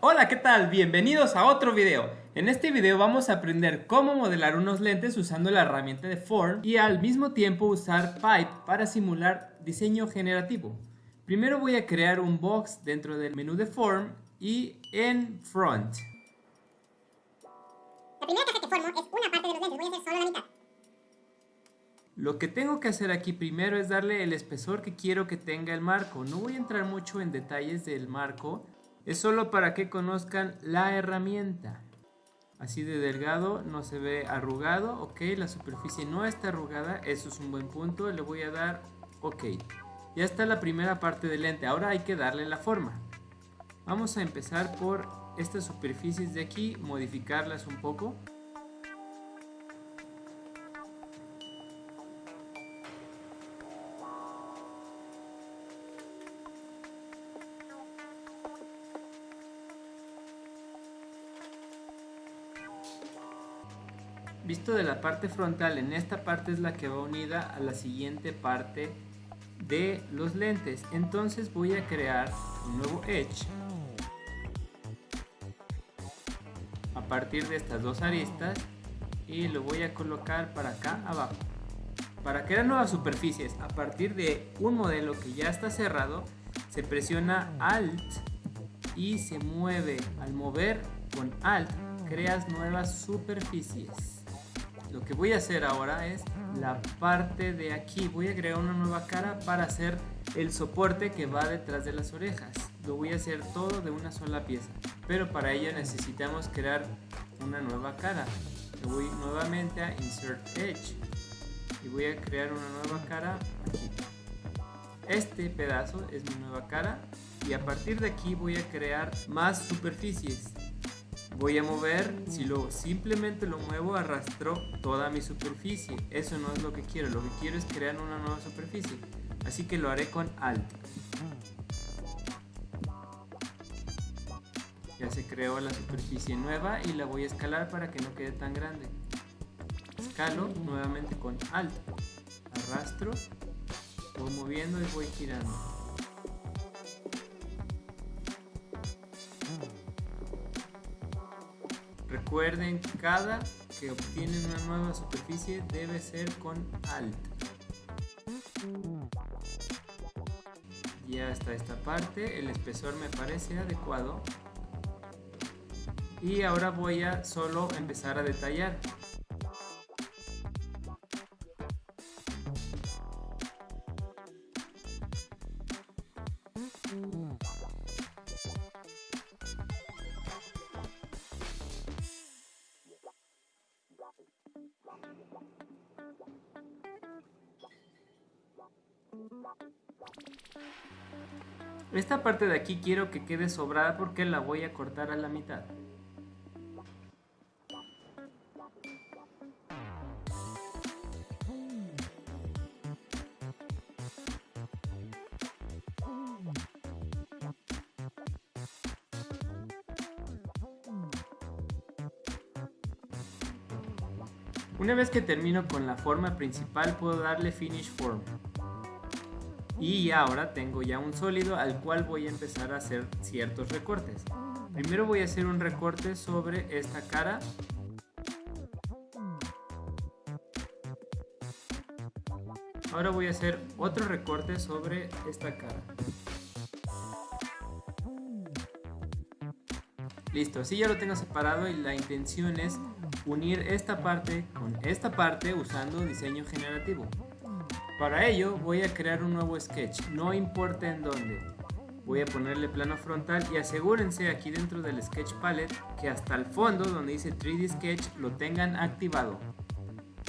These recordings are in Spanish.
Hola, ¿qué tal? Bienvenidos a otro video. En este video vamos a aprender cómo modelar unos lentes usando la herramienta de Form y al mismo tiempo usar Pipe para simular diseño generativo. Primero voy a crear un box dentro del menú de Form y en Front. La primera caja que formo es una parte de los lentes, voy a hacer solo la mitad. Lo que tengo que hacer aquí primero es darle el espesor que quiero que tenga el marco. No voy a entrar mucho en detalles del marco, es solo para que conozcan la herramienta. Así de delgado, no se ve arrugado, ok, la superficie no está arrugada, eso es un buen punto, le voy a dar ok. Ya está la primera parte del lente, ahora hay que darle la forma. Vamos a empezar por estas superficies de aquí, modificarlas un poco. Visto de la parte frontal, en esta parte es la que va unida a la siguiente parte de los lentes. Entonces voy a crear un nuevo Edge. A partir de estas dos aristas y lo voy a colocar para acá abajo. Para crear nuevas superficies, a partir de un modelo que ya está cerrado, se presiona Alt y se mueve. Al mover con Alt, creas nuevas superficies. Lo que voy a hacer ahora es la parte de aquí. Voy a crear una nueva cara para hacer el soporte que va detrás de las orejas. Lo voy a hacer todo de una sola pieza. Pero para ello necesitamos crear una nueva cara. voy nuevamente a Insert Edge. Y voy a crear una nueva cara aquí. Este pedazo es mi nueva cara. Y a partir de aquí voy a crear más superficies voy a mover, si lo simplemente lo muevo arrastro toda mi superficie, eso no es lo que quiero, lo que quiero es crear una nueva superficie, así que lo haré con Alt. Ya se creó la superficie nueva y la voy a escalar para que no quede tan grande. Escalo nuevamente con Alt, arrastro, voy moviendo y voy girando. Recuerden, cada que obtienen una nueva superficie debe ser con Alt. Ya está esta parte, el espesor me parece adecuado. Y ahora voy a solo empezar a detallar. Esta parte de aquí quiero que quede sobrada porque la voy a cortar a la mitad. Una vez que termino con la forma principal puedo darle Finish Form y ahora tengo ya un sólido al cual voy a empezar a hacer ciertos recortes. Primero voy a hacer un recorte sobre esta cara. Ahora voy a hacer otro recorte sobre esta cara. Listo, así ya lo tengo separado y la intención es unir esta parte con esta parte usando diseño generativo. Para ello voy a crear un nuevo sketch, no importa en dónde. Voy a ponerle plano frontal y asegúrense aquí dentro del sketch palette que hasta el fondo donde dice 3D sketch lo tengan activado.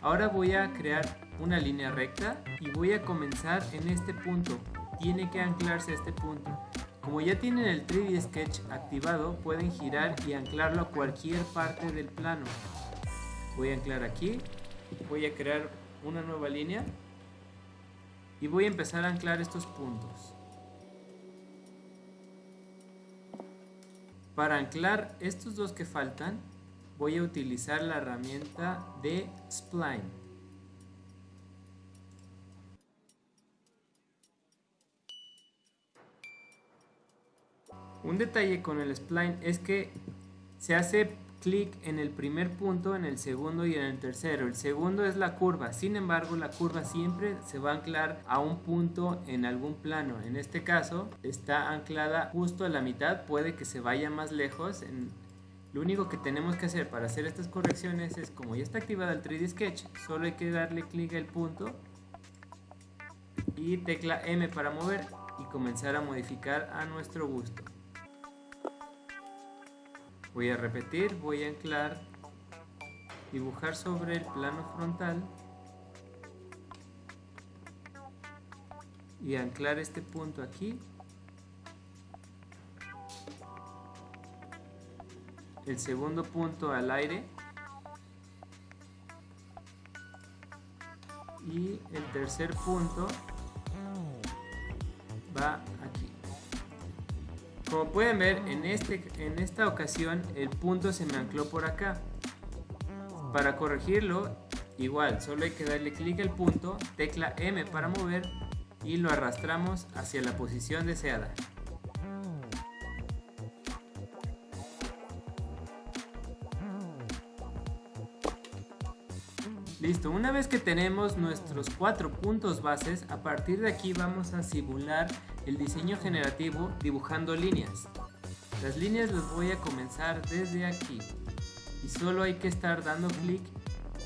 Ahora voy a crear una línea recta y voy a comenzar en este punto. Tiene que anclarse a este punto. Como ya tienen el 3D Sketch activado, pueden girar y anclarlo a cualquier parte del plano. Voy a anclar aquí, voy a crear una nueva línea y voy a empezar a anclar estos puntos. Para anclar estos dos que faltan, voy a utilizar la herramienta de Spline. Un detalle con el spline es que se hace clic en el primer punto, en el segundo y en el tercero. El segundo es la curva, sin embargo la curva siempre se va a anclar a un punto en algún plano. En este caso está anclada justo a la mitad, puede que se vaya más lejos. lo único que tenemos que hacer para hacer estas correcciones es como ya está activada el 3D Sketch, solo hay que darle clic al punto y tecla M para mover y comenzar a modificar a nuestro gusto. Voy a repetir, voy a anclar, dibujar sobre el plano frontal y anclar este punto aquí. El segundo punto al aire y el tercer punto va aquí. Como pueden ver, en, este, en esta ocasión el punto se me ancló por acá. Para corregirlo, igual, solo hay que darle clic al punto, tecla M para mover y lo arrastramos hacia la posición deseada. Listo, una vez que tenemos nuestros cuatro puntos bases, a partir de aquí vamos a simular el diseño generativo dibujando líneas. Las líneas las voy a comenzar desde aquí y solo hay que estar dando clic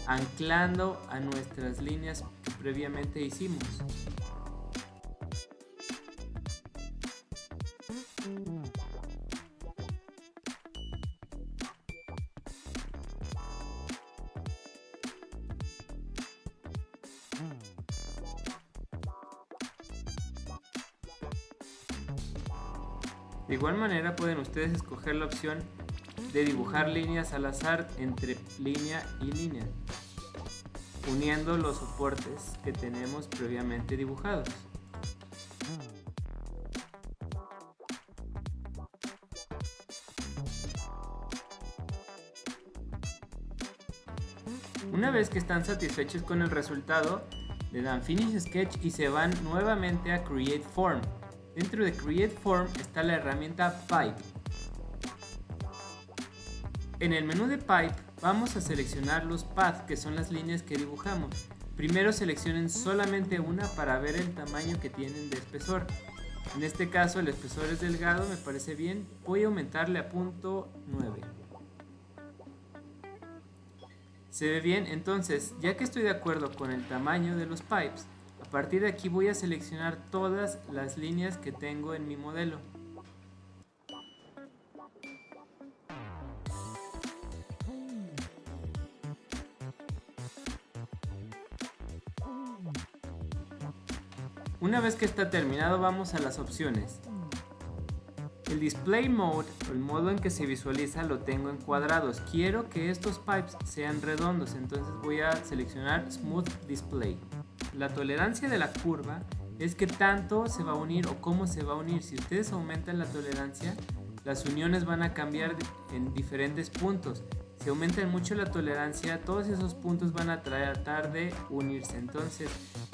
anclando a nuestras líneas que previamente hicimos. De igual manera pueden ustedes escoger la opción de dibujar líneas al azar entre línea y línea, uniendo los soportes que tenemos previamente dibujados. Una vez que están satisfechos con el resultado, le dan Finish Sketch y se van nuevamente a Create Form. Dentro de Create Form está la herramienta Pipe. En el menú de Pipe vamos a seleccionar los paths que son las líneas que dibujamos. Primero seleccionen solamente una para ver el tamaño que tienen de espesor. En este caso el espesor es delgado, me parece bien. Voy a aumentarle a punto 9. Se ve bien, entonces ya que estoy de acuerdo con el tamaño de los pipes, partir de aquí voy a seleccionar todas las líneas que tengo en mi modelo. Una vez que está terminado vamos a las opciones. El display mode, el modo en que se visualiza, lo tengo en cuadrados. Quiero que estos pipes sean redondos, entonces voy a seleccionar Smooth Display. La tolerancia de la curva es que tanto se va a unir o cómo se va a unir. Si ustedes aumentan la tolerancia, las uniones van a cambiar en diferentes puntos. Si aumentan mucho la tolerancia, todos esos puntos van a tratar de unirse. Entonces,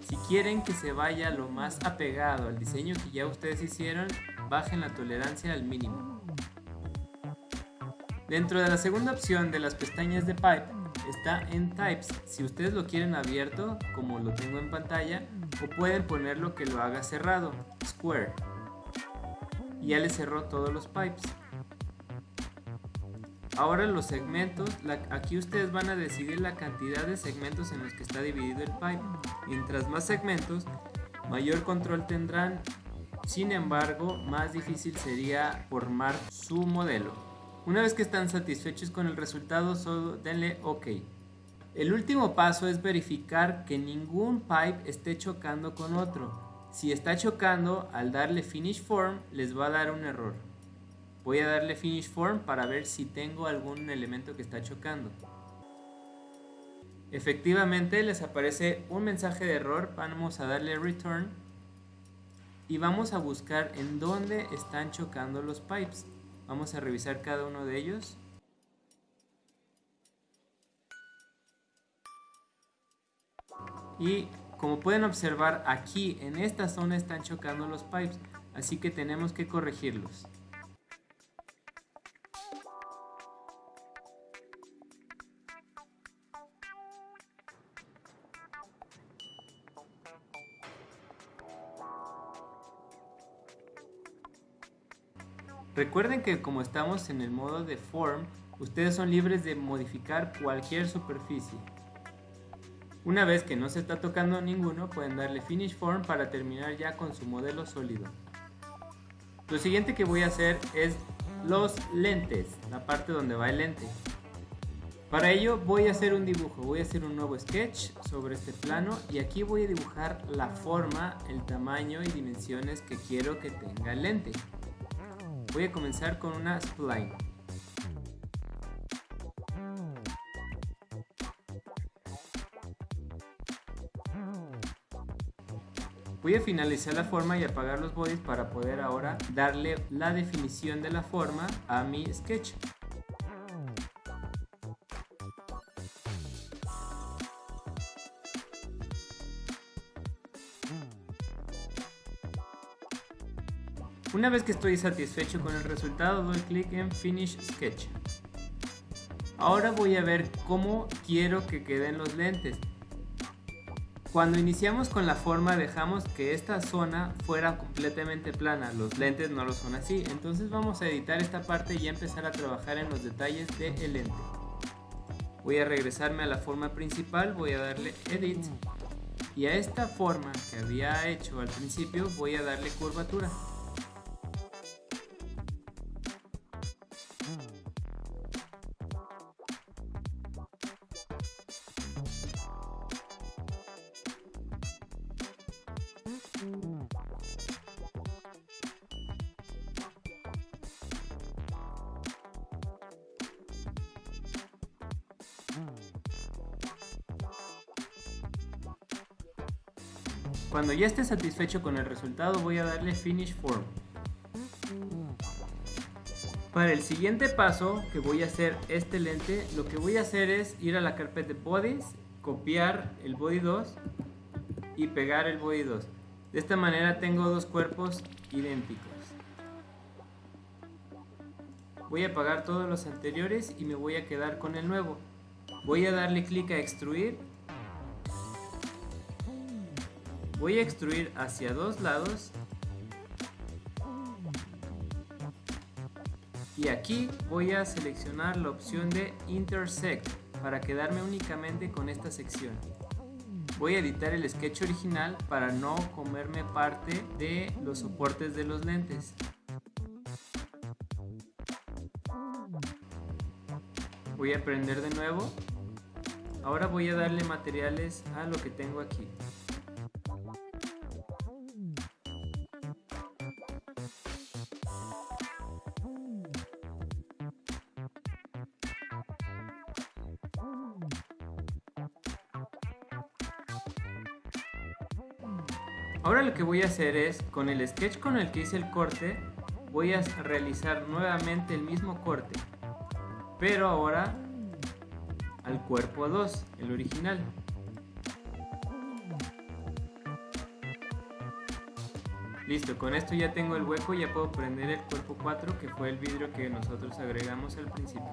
si quieren que se vaya lo más apegado al diseño que ya ustedes hicieron, bajen la tolerancia al mínimo. Dentro de la segunda opción de las pestañas de Pipe, está en Types. Si ustedes lo quieren abierto, como lo tengo en pantalla, o pueden ponerlo que lo haga cerrado, Square. Ya le cerró todos los pipes. Ahora los segmentos, aquí ustedes van a decidir la cantidad de segmentos en los que está dividido el pipe. Mientras más segmentos, mayor control tendrán. Sin embargo, más difícil sería formar su modelo. Una vez que están satisfechos con el resultado, solo denle OK. El último paso es verificar que ningún pipe esté chocando con otro. Si está chocando, al darle Finish Form les va a dar un error. Voy a darle Finish Form para ver si tengo algún elemento que está chocando. Efectivamente les aparece un mensaje de error, vamos a darle Return y vamos a buscar en dónde están chocando los pipes. Vamos a revisar cada uno de ellos. Y como pueden observar aquí en esta zona están chocando los pipes, así que tenemos que corregirlos. Recuerden que como estamos en el modo de Form, ustedes son libres de modificar cualquier superficie. Una vez que no se está tocando ninguno, pueden darle Finish Form para terminar ya con su modelo sólido. Lo siguiente que voy a hacer es los lentes, la parte donde va el lente. Para ello voy a hacer un dibujo, voy a hacer un nuevo sketch sobre este plano y aquí voy a dibujar la forma, el tamaño y dimensiones que quiero que tenga el lente. Voy a comenzar con una spline. Voy a finalizar la forma y apagar los bodies para poder ahora darle la definición de la forma a mi sketch. Una vez que estoy satisfecho con el resultado, doy clic en Finish Sketch. Ahora voy a ver cómo quiero que queden los lentes. Cuando iniciamos con la forma dejamos que esta zona fuera completamente plana, los lentes no lo son así, entonces vamos a editar esta parte y empezar a trabajar en los detalles del lente. Voy a regresarme a la forma principal, voy a darle Edit y a esta forma que había hecho al principio voy a darle curvatura. Cuando ya esté satisfecho con el resultado voy a darle Finish Form. Para el siguiente paso que voy a hacer este lente, lo que voy a hacer es ir a la carpeta Bodies, copiar el Body 2 y pegar el Body 2. De esta manera tengo dos cuerpos idénticos. Voy a apagar todos los anteriores y me voy a quedar con el nuevo. Voy a darle clic a extruir Voy a extruir hacia dos lados. Y aquí voy a seleccionar la opción de Intersect para quedarme únicamente con esta sección. Voy a editar el sketch original para no comerme parte de los soportes de los lentes. Voy a prender de nuevo. Ahora voy a darle materiales a lo que tengo aquí. Ahora lo que voy a hacer es, con el sketch con el que hice el corte, voy a realizar nuevamente el mismo corte, pero ahora al cuerpo 2, el original. Listo, con esto ya tengo el hueco, ya puedo prender el cuerpo 4, que fue el vidrio que nosotros agregamos al principio.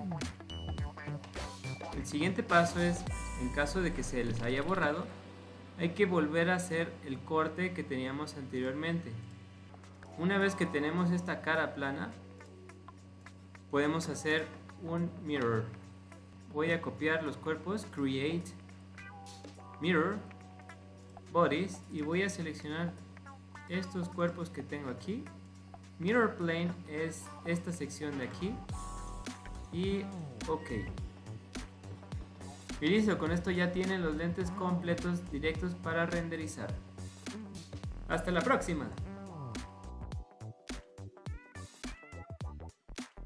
El siguiente paso es, en caso de que se les haya borrado, hay que volver a hacer el corte que teníamos anteriormente. Una vez que tenemos esta cara plana, podemos hacer un mirror. Voy a copiar los cuerpos, create, mirror, bodies y voy a seleccionar estos cuerpos que tengo aquí. Mirror plane es esta sección de aquí y ok. Y listo, con esto ya tienen los lentes completos directos para renderizar. Hasta la próxima.